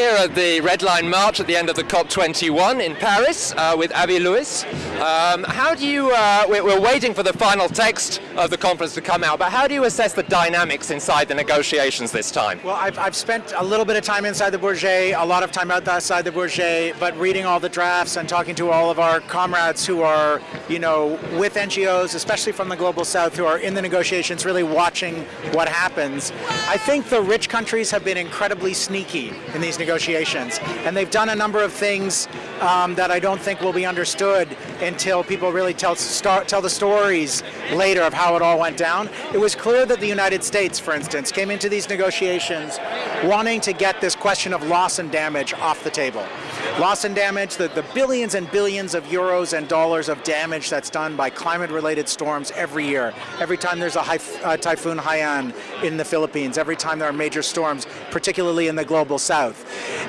here at the Red Line March at the end of the COP21 in Paris uh, with Avi Lewis. Um, how do you, uh, we're waiting for the final text of the conference to come out, but how do you assess the dynamics inside the negotiations this time? Well, I've, I've spent a little bit of time inside the Bourget, a lot of time outside the Bourget, but reading all the drafts and talking to all of our comrades who are, you know, with NGOs, especially from the Global South, who are in the negotiations, really watching what happens. I think the rich countries have been incredibly sneaky in these negotiations, and they've done a number of things um, that I don't think will be understood until people really tell, start, tell the stories later of how it all went down. It was clear that the United States, for instance, came into these negotiations wanting to get this question of loss and damage off the table. Loss and damage, the, the billions and billions of euros and dollars of damage that's done by climate-related storms every year. Every time there's a high, uh, Typhoon Haiyan in the Philippines, every time there are major storms, particularly in the global south.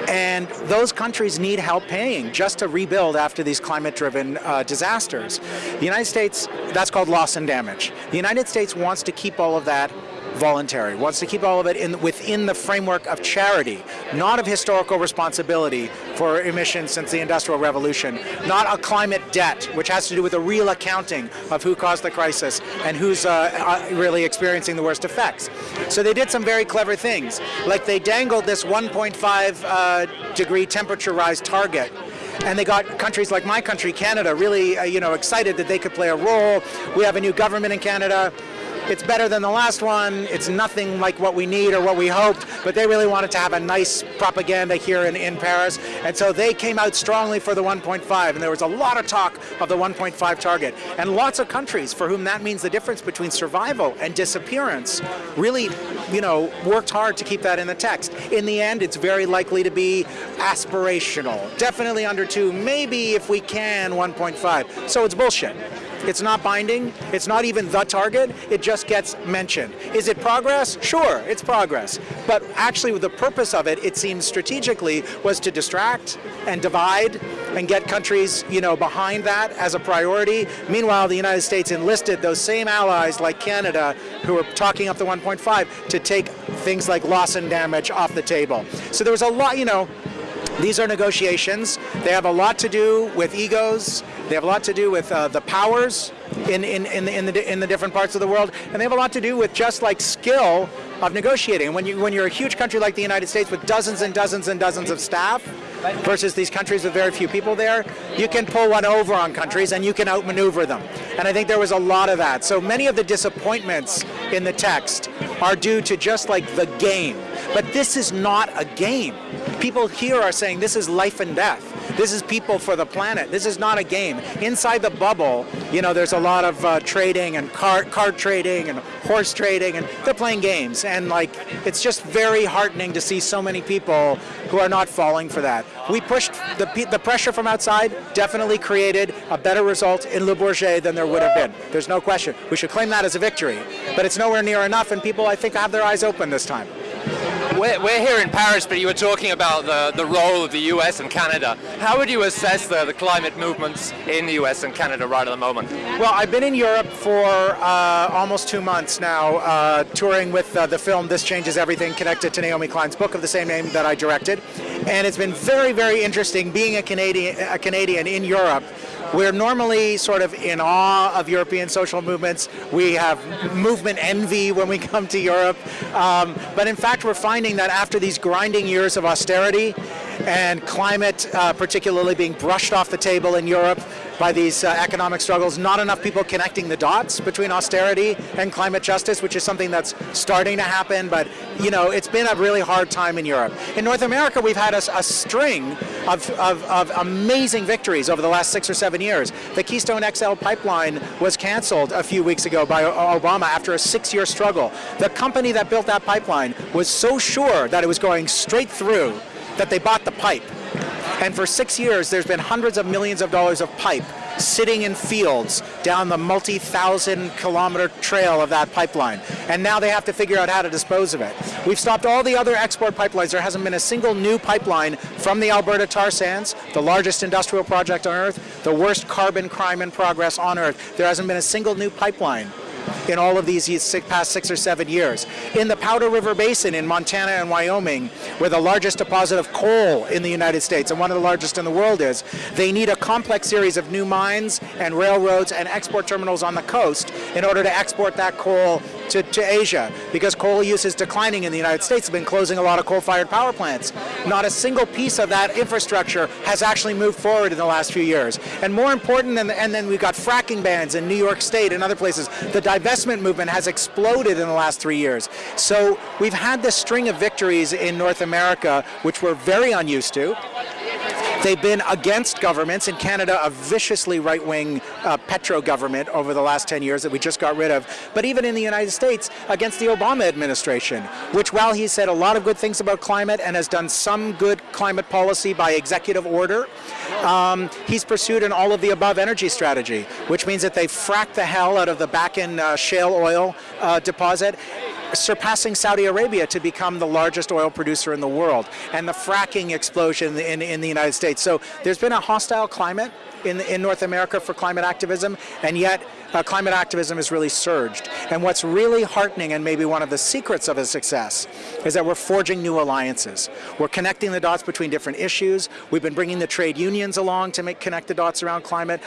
And those countries need help paying just to rebuild after these climate-driven uh, disasters. The United States, that's called loss and damage. The United States wants to keep all of that voluntary, wants to keep all of it in, within the framework of charity, not of historical responsibility for emissions since the Industrial Revolution, not a climate debt, which has to do with a real accounting of who caused the crisis and who's uh, uh, really experiencing the worst effects. So they did some very clever things, like they dangled this 1.5 uh, degree temperature rise target and they got countries like my country, Canada, really uh, you know excited that they could play a role. We have a new government in Canada. It's better than the last one. It's nothing like what we need or what we hoped, but they really wanted to have a nice propaganda here in, in Paris. And so they came out strongly for the 1.5, and there was a lot of talk of the 1.5 target. And lots of countries for whom that means the difference between survival and disappearance really, you know, worked hard to keep that in the text. In the end, it's very likely to be aspirational. Definitely under two, maybe if we can, 1.5. So it's bullshit. It's not binding. It's not even the target. It just gets mentioned. Is it progress? Sure, it's progress. But actually with the purpose of it, it seems strategically, was to distract and divide and get countries you know, behind that as a priority. Meanwhile, the United States enlisted those same allies like Canada who were talking up the 1.5 to take things like loss and damage off the table. So there was a lot, you know, these are negotiations. They have a lot to do with egos. They have a lot to do with uh, the powers in, in, in, the, in, the, in the different parts of the world. And they have a lot to do with just like skill of negotiating. When, you, when you're a huge country like the United States with dozens and dozens and dozens of staff, versus these countries with very few people there, you can pull one over on countries and you can outmaneuver them. And I think there was a lot of that. So many of the disappointments in the text are due to just like the game. But this is not a game. People here are saying this is life and death. This is people for the planet. This is not a game. Inside the bubble, you know, there's a lot of uh, trading and car, card trading and horse trading, and they're playing games. And like, it's just very heartening to see so many people who are not falling for that. We pushed the, the pressure from outside, definitely created a better result in Le Bourget than there would have been. There's no question. We should claim that as a victory. But it's nowhere near enough, and people, I think, have their eyes open this time. We're, we're, here in Paris, but you were talking about the, the role of the US and Canada. How would you assess the, the climate movements in the US and Canada right at the moment? Well, I've been in Europe for uh, almost two months now, uh, touring with uh, the film This Changes Everything, connected to Naomi Klein's book of the same name that I directed. And it's been very, very interesting being a Canadian, a Canadian in Europe we're normally sort of in awe of European social movements. We have movement envy when we come to Europe. Um, but in fact, we're finding that after these grinding years of austerity and climate uh, particularly being brushed off the table in Europe, by these uh, economic struggles, not enough people connecting the dots between austerity and climate justice, which is something that's starting to happen, but you know, it's been a really hard time in Europe. In North America, we've had a, a string of, of, of, amazing victories over the last six or seven years. The Keystone XL pipeline was canceled a few weeks ago by Obama after a six-year struggle. The company that built that pipeline was so sure that it was going straight through that they bought the pipe. And for six years, there's been hundreds of millions of dollars of pipe sitting in fields down the multi-thousand kilometer trail of that pipeline. And now they have to figure out how to dispose of it. We've stopped all the other export pipelines. There hasn't been a single new pipeline from the Alberta tar sands, the largest industrial project on Earth, the worst carbon crime in progress on Earth. There hasn't been a single new pipeline in all of these past six or seven years. In the Powder River Basin in Montana and Wyoming, where the largest deposit of coal in the United States and one of the largest in the world is, they need a complex series of new mines and railroads and export terminals on the coast in order to export that coal to, to Asia because coal use is declining in the United States. Have been closing a lot of coal-fired power plants. Not a single piece of that infrastructure has actually moved forward in the last few years. And more important, than, and then we've got fracking bans in New York State and other places. The divestment movement has exploded in the last three years. So we've had this string of victories in North America, which we're very unused to. They've been against governments. In Canada, a viciously right-wing uh, petro government over the last 10 years that we just got rid of. But even in the United States, against the Obama administration, which while he said a lot of good things about climate and has done some good climate policy by executive order, um, he's pursued an all of the above energy strategy, which means that they fracked the hell out of the Bakken uh, shale oil uh, deposit surpassing Saudi Arabia to become the largest oil producer in the world, and the fracking explosion in, in the United States. So there's been a hostile climate in, in North America for climate activism, and yet uh, climate activism has really surged. And what's really heartening, and maybe one of the secrets of its success, is that we're forging new alliances. We're connecting the dots between different issues. We've been bringing the trade unions along to make connect the dots around climate.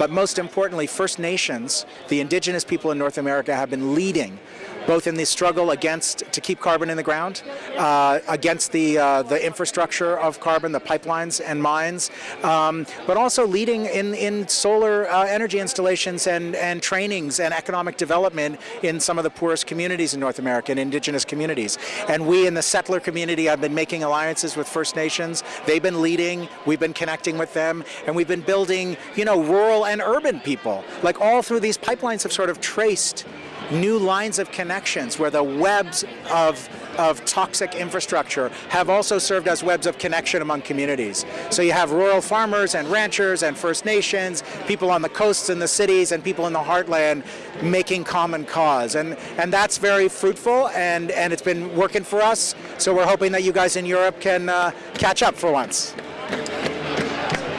But most importantly, First Nations, the indigenous people in North America, have been leading both in the struggle against to keep carbon in the ground, uh, against the uh, the infrastructure of carbon, the pipelines and mines, um, but also leading in in solar uh, energy installations and and trainings and economic development in some of the poorest communities in North America and indigenous communities. And we in the settler community have been making alliances with First Nations. They've been leading. We've been connecting with them, and we've been building, you know, rural and urban people. Like all through these pipelines have sort of traced new lines of connections where the webs of of toxic infrastructure have also served as webs of connection among communities. So you have rural farmers and ranchers and First Nations, people on the coasts and the cities and people in the heartland making common cause. And, and that's very fruitful and, and it's been working for us. So we're hoping that you guys in Europe can uh, catch up for once.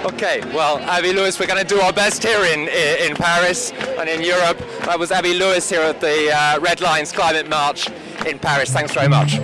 Okay, well, Avi Lewis, we're going to do our best here in, in Paris and in Europe. That was Avi Lewis here at the uh, Red Lines Climate March in Paris. Thanks very much.